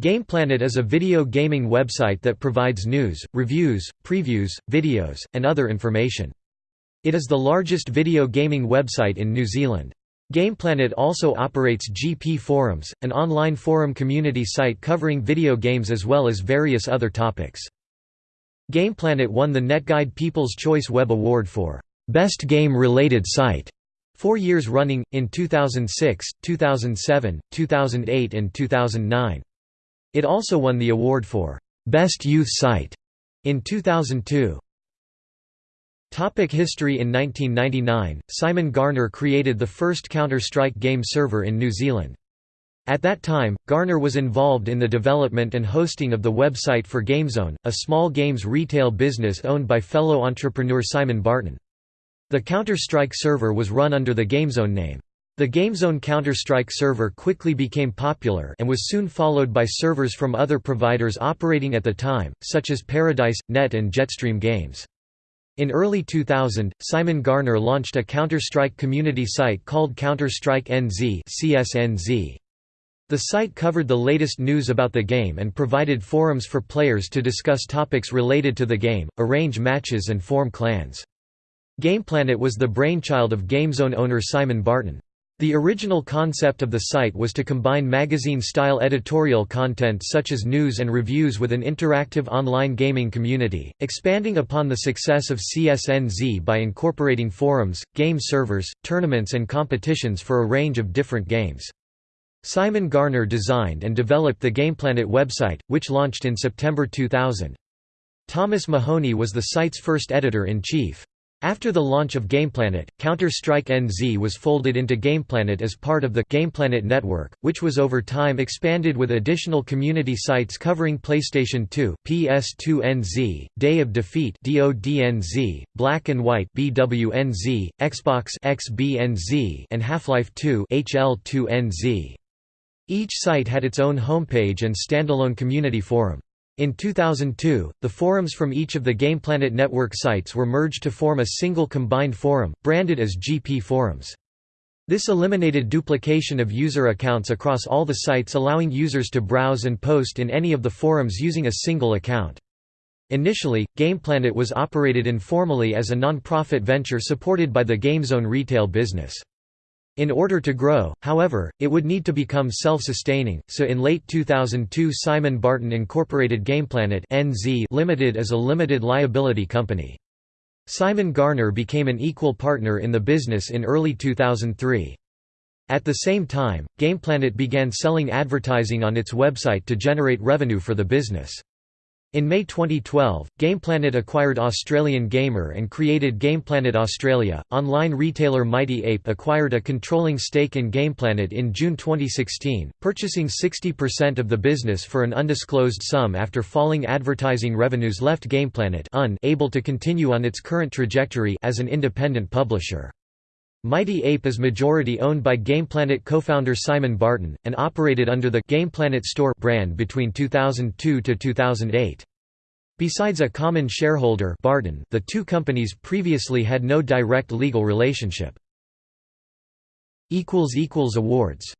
GamePlanet is a video gaming website that provides news, reviews, previews, videos, and other information. It is the largest video gaming website in New Zealand. GamePlanet also operates GP Forums, an online forum community site covering video games as well as various other topics. GamePlanet won the NetGuide People's Choice Web Award for Best Game-Related Site four years running, in 2006, 2007, 2008 and 2009. It also won the award for Best Youth Site in 2002. Topic history In 1999, Simon Garner created the first Counter-Strike game server in New Zealand. At that time, Garner was involved in the development and hosting of the website for GameZone, a small games retail business owned by fellow entrepreneur Simon Barton. The Counter-Strike server was run under the GameZone name. The GameZone Counter-Strike server quickly became popular and was soon followed by servers from other providers operating at the time, such as Paradise, Net and Jetstream Games. In early 2000, Simon Garner launched a Counter-Strike community site called Counter-Strike NZ CSNZ. The site covered the latest news about the game and provided forums for players to discuss topics related to the game, arrange matches and form clans. GamePlanet was the brainchild of GameZone owner Simon Barton. The original concept of the site was to combine magazine-style editorial content such as news and reviews with an interactive online gaming community, expanding upon the success of CSNZ by incorporating forums, game servers, tournaments and competitions for a range of different games. Simon Garner designed and developed the GamePlanet website, which launched in September 2000. Thomas Mahoney was the site's first editor-in-chief. After the launch of GamePlanet, Counter-Strike NZ was folded into GamePlanet as part of the GamePlanet network, which was over time expanded with additional community sites covering PlayStation 2, PS2 NZ, Day of Defeat DODNZ, Black and White BWNZ, Xbox XBNZ, and Half-Life 2 HL2NZ. Each site had its own homepage and standalone community forum. In 2002, the forums from each of the GamePlanet network sites were merged to form a single combined forum, branded as GP Forums. This eliminated duplication of user accounts across all the sites allowing users to browse and post in any of the forums using a single account. Initially, GamePlanet was operated informally as a non-profit venture supported by the GameZone retail business. In order to grow, however, it would need to become self-sustaining, so in late 2002 Simon Barton incorporated GamePlanet NZ Limited as a limited liability company. Simon Garner became an equal partner in the business in early 2003. At the same time, GamePlanet began selling advertising on its website to generate revenue for the business. In May 2012, GamePlanet acquired Australian Gamer and created GamePlanet Australia. Online retailer Mighty Ape acquired a controlling stake in GamePlanet in June 2016, purchasing 60% of the business for an undisclosed sum after falling advertising revenues left GamePlanet unable to continue on its current trajectory as an independent publisher. Mighty Ape is majority owned by GamePlanet co-founder Simon Barton, and operated under the GamePlanet Store brand between 2002 to 2008. Besides a common shareholder Barton, the two companies previously had no direct legal relationship. Awards